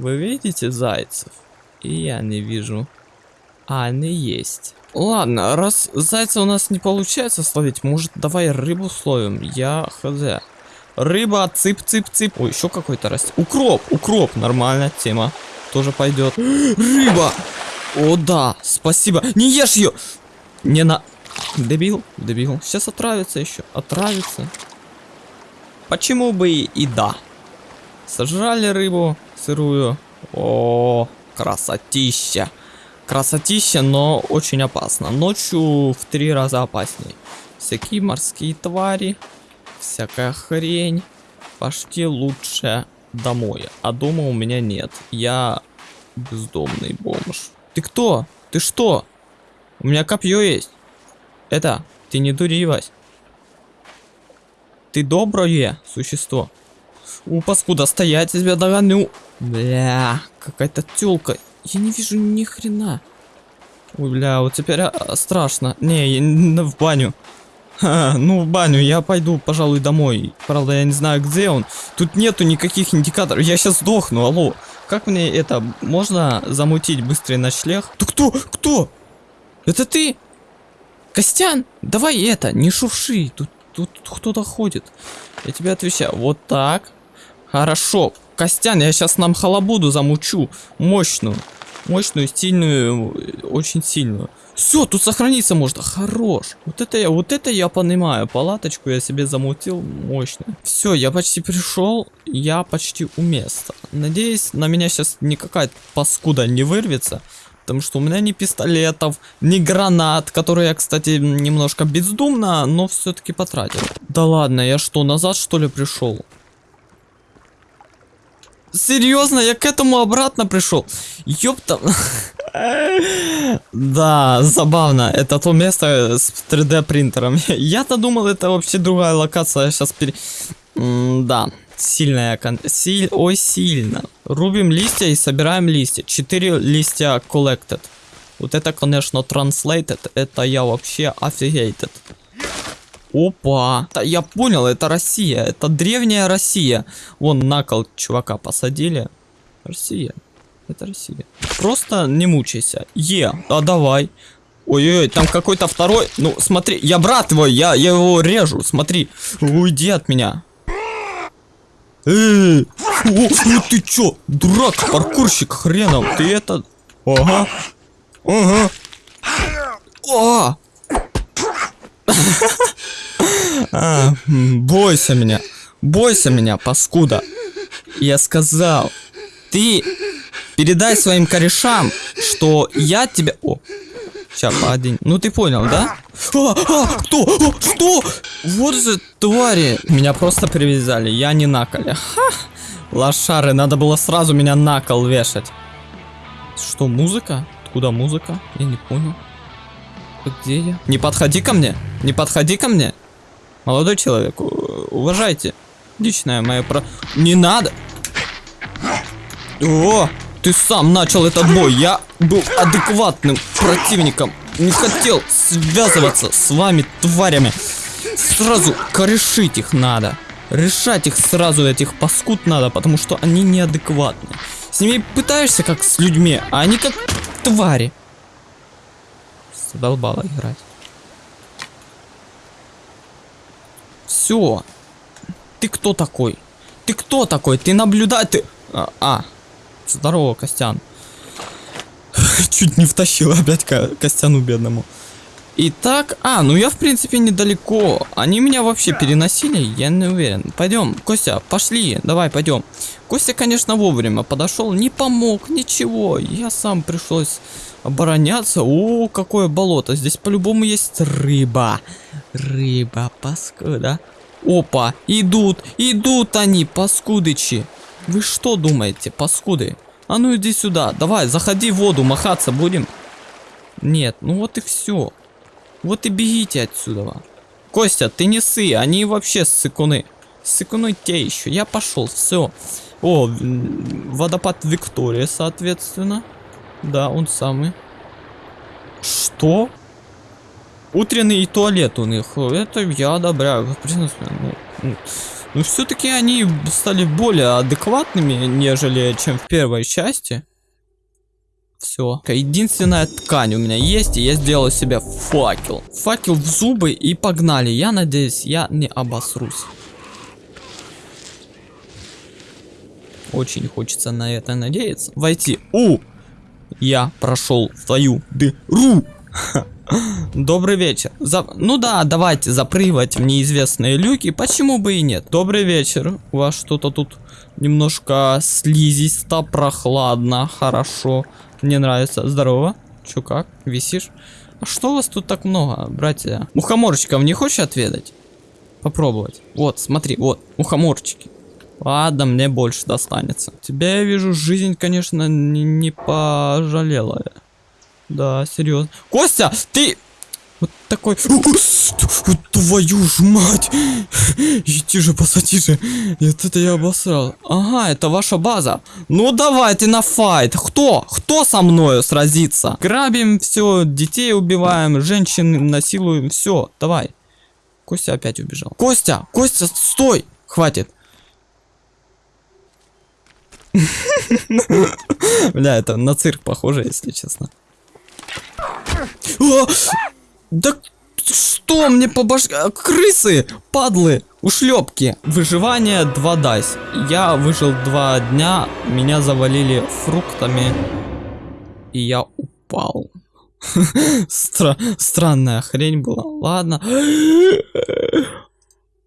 Вы видите зайцев? И я не вижу. А они есть. Ладно, раз зайца у нас не получается словить, может давай рыбу словим? Я хз. Рыба, цып-цып-цып. Ой, еще какой-то растет. Укроп, укроп, нормальная тема. Тоже пойдет. Рыба! О, да, спасибо. Не ешь ее! Не на... Дебил, дебил. Сейчас отравится еще. Отравится. Почему бы и, да? Сожрали рыбу сырую. О, красотища. Красотища, но очень опасно. Ночью в три раза опаснее. Всякие морские твари, всякая хрень. Пошли лучше домой. А дома у меня нет. Я бездомный бомж. Ты кто? Ты что? У меня копье есть. Это, ты не дури, Вась. Ты доброе существо. У, паскуда, стоять, я тебя догоню. Бля, какая-то тёлка. Я не вижу ни хрена. Ой, бля, вот теперь а, страшно. Не, я в баню. Ха, ну, в баню, я пойду, пожалуй, домой. Правда, я не знаю, где он. Тут нету никаких индикаторов. Я сейчас сдохну, алло. Как мне это, можно замутить быстрый ночлег? Ты кто? Кто? Это ты? Костян, давай это, не шурши. Тут, тут кто-то ходит. Я тебе отвечаю. Вот так. Хорошо. Костян, я сейчас нам халабуду замучу. Мощную. Мощную, сильную, очень сильную. Все, тут сохраниться можно. Хорош. Вот это я, вот это я понимаю. Палаточку я себе замутил мощно. Все, я почти пришел. Я почти у места. Надеюсь, на меня сейчас никакая паскуда не вырвется. Потому что у меня ни пистолетов, ни гранат, которые я, кстати, немножко бездумно, но все-таки потратил. Да ладно, я что, назад что ли пришел? Серьезно, я к этому обратно пришел. Ёпта. Да, забавно. Это то место с 3D принтером. Я-то думал, это вообще другая локация. Сейчас пере... Да, сильная кон... Силь... Ой, сильно. Рубим листья и собираем листья. Четыре листья collected. Вот это, конечно, translated. Это я вообще офигейтед. Опа. Я понял, это Россия. Это древняя Россия. Вон на кол чувака посадили. Россия. Это Россия. Просто не мучайся. Е, а давай. Ой-ой-ой, там какой-то второй. Ну, смотри, я брат твой, я, я его режу, смотри. Уйди от меня. Эй, о, о, ты чё, дурак, паркурщик хреном, ты это... Ага, ага. О! А, бойся меня, бойся меня, паскуда. Я сказал, ты передай своим корешам, что я тебя... О, сейчас, один. Ну ты понял, да? А, а, кто? А, что? Вот же твари. Меня просто привязали, я не на. Ха! Лошары, надо было сразу меня на кол вешать. Что, музыка? Откуда музыка? Я не понял. Где я? Не подходи ко мне! Не подходи ко мне! Молодой человек, уважайте. Личное мое про... Не надо! О, ты сам начал этот бой. Я был адекватным противником. Не хотел связываться с вами, тварями. Сразу корешить их надо. Решать их сразу, этих паскуд надо, потому что они неадекватны. С ними пытаешься как с людьми, а они как твари. Задолбало играть. Все. Ты кто такой? Ты кто такой? Ты наблюдатель? А, а. здорово, Костян. Чуть не втащил опять Ко- Костяну бедному. Итак, а, ну я в принципе недалеко. Они меня вообще переносили, я не уверен. Пойдем, Костя, пошли, давай пойдем. Костя, конечно, вовремя подошел, не помог, ничего. Я сам пришлось обороняться. О, какое болото. Здесь по-любому есть рыба. Рыба, паскуда. Опа, идут, идут они, паскудычи. Вы что думаете, паскуды? А ну иди сюда, давай, заходи в воду, махаться будем. Нет, ну вот и все. Вот и бегите отсюда. Костя, ты не сы, они вообще сыкуны. Сыкуны те еще. Я пошел, все. О, водопад Виктория, соответственно. Да, он самый. Что? Утренний туалет у них. Это я одобряю. Принципе, ну, ну, все-таки они стали более адекватными, нежели чем в первой части. Все. Единственная ткань у меня есть, и я сделал себе факел. Факел в зубы и погнали. Я надеюсь, я не обосрусь. Очень хочется на это надеяться. Войти. У! Я прошел твою дыру. Добрый вечер. За... Ну да, давайте запрыгивать в неизвестные люки. Почему бы и нет? Добрый вечер. У вас что-то тут немножко слизисто, прохладно. Хорошо. Мне нравится. Здорово. Чё как? Висишь? А что у вас тут так много, братья? Мухоморчиков не хочешь отведать? Попробовать. Вот, смотри, вот, мухоморчики. Ладно, мне больше достанется. Тебя я вижу, жизнь, конечно, не, не пожалела. Да, серьезно. Костя, ты... Вот такой... Твою ж мать! Иди же, посади же. Нет, это я обосрал. Ага, это ваша база. Ну давайте на файт. Кто? Кто со мною сразится? Грабим все, детей убиваем, женщин насилуем. Все, давай. Костя опять убежал. Костя, Костя, стой! Хватит. Бля, это на цирк похоже, если честно. О! Да что мне по башке? А, крысы, падлы, ушлепки. Выживание 2 дайс. Я выжил 2 дня, меня завалили фруктами. И я упал. Стра странная хрень была. Ладно.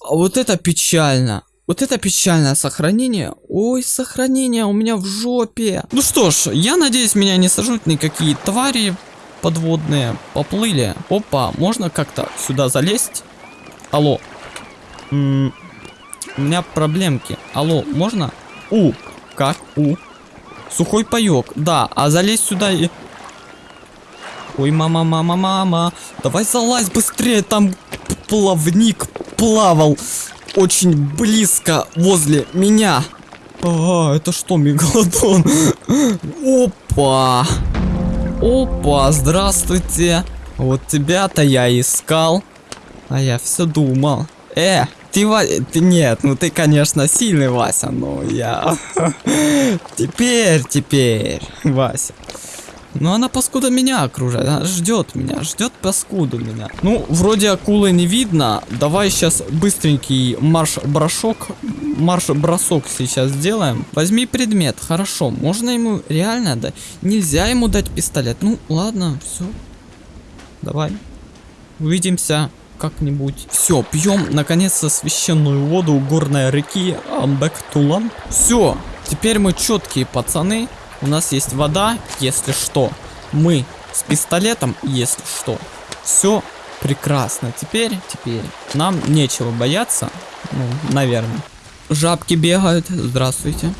А вот это печально. Вот это печальное сохранение. Ой, сохранение у меня в жопе. Ну что ж, я надеюсь, меня не сожрут никакие твари подводные. Поплыли. Опа, можно как-то сюда залезть? Алло. М -м у меня проблемки. Алло, можно? У. Как? У. Сухой паек. Да, а залезть сюда и... Ой, мама, мама, мама. Давай залазь быстрее, там плавник плавал очень близко возле меня. Ага, это что, мегалодон? Опа. Опа, здравствуйте. Вот тебя-то я искал. А я все думал. Э, ты, Ва... ты нет, ну ты, конечно, сильный, Вася, но я... Теперь, теперь, Вася. Ну она паскуда меня окружает, она ждет меня, ждет паскуду меня. Ну, вроде акулы не видно. Давай сейчас быстренький марш-бросок, марш-бросок сейчас сделаем. Возьми предмет, хорошо. Можно ему реально дать? Нельзя ему дать пистолет. Ну, ладно, все. Давай. Увидимся как-нибудь. Все, пьем наконец-то священную воду горной реки Амбектулан. Все, теперь мы четкие пацаны. У нас есть вода, если что. Мы с пистолетом, если что. Все прекрасно. Теперь, теперь нам нечего бояться. Ну, наверное. Жабки бегают. Здравствуйте.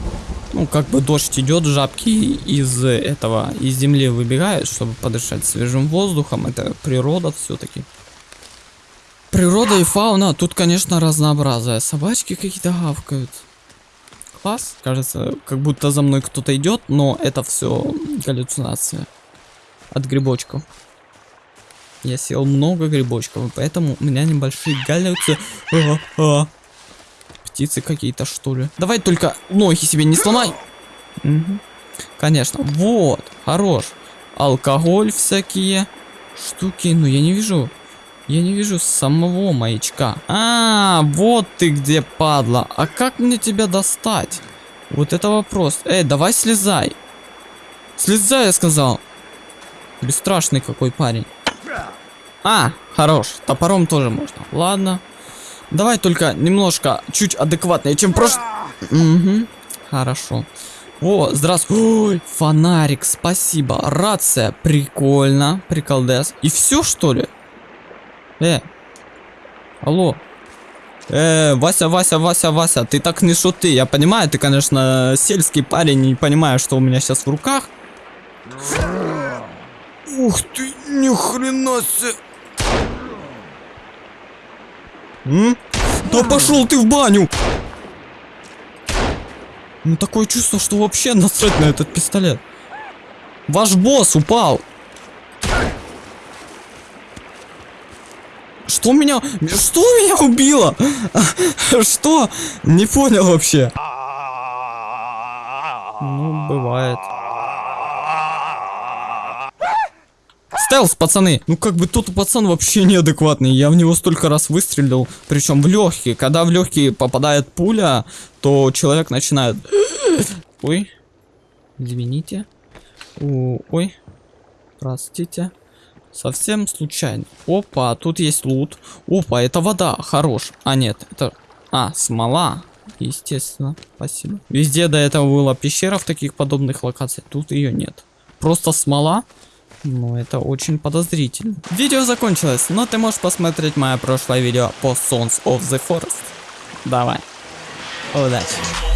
Ну, как бы дождь идет, жабки из этого, из земли выбегают, чтобы подышать свежим воздухом. Это природа все-таки. Природа и фауна. Тут, конечно, разнообразие. Собачки какие-то гавкают класс. Кажется, как будто за мной кто-то идет, но это все галлюцинация от грибочков. Я съел много грибочков, и поэтому у меня небольшие галлюцинации. А, а. Птицы какие-то, что ли. Давай только ноги себе не сломай. Угу. Конечно. Вот, хорош. Алкоголь всякие штуки. Но я не вижу я не вижу самого маячка. А, вот ты где, падла. А как мне тебя достать? Вот это вопрос. Эй, давай слезай. Слезай, я сказал. Бесстрашный какой парень. А, хорош. Топором тоже можно. Ладно. Давай только немножко, чуть адекватнее, чем прошлый. Угу. Хорошо. О, здравствуй. Фонарик, спасибо. Рация, прикольно. Приколдес. И все, что ли? Э, алло. Э, Вася, Вася, Вася, Вася, ты так не шуты. Я понимаю, ты, конечно, сельский парень, не понимаю, что у меня сейчас в руках. Ух ты, ни хрена себе. М? Да пошел ты в баню! Ну такое чувство, что вообще насрать на этот пистолет. Ваш босс упал. Что меня... Что меня убило? Что? Не понял вообще. Ну, бывает. Стелс, пацаны! Ну как бы тот пацан вообще неадекватный. Я в него столько раз выстрелил, причем в легкие. Когда в легкие попадает пуля, то человек начинает... Ой, извините. Ой, простите. Совсем случайно. Опа, тут есть лут. Опа, это вода, хорош. А нет, это... А, смола. Естественно, спасибо. Везде до этого была пещера в таких подобных локациях. Тут ее нет. Просто смола. Ну, это очень подозрительно. Видео закончилось, но ты можешь посмотреть мое прошлое видео по Sons of the Forest. Давай. Удачи.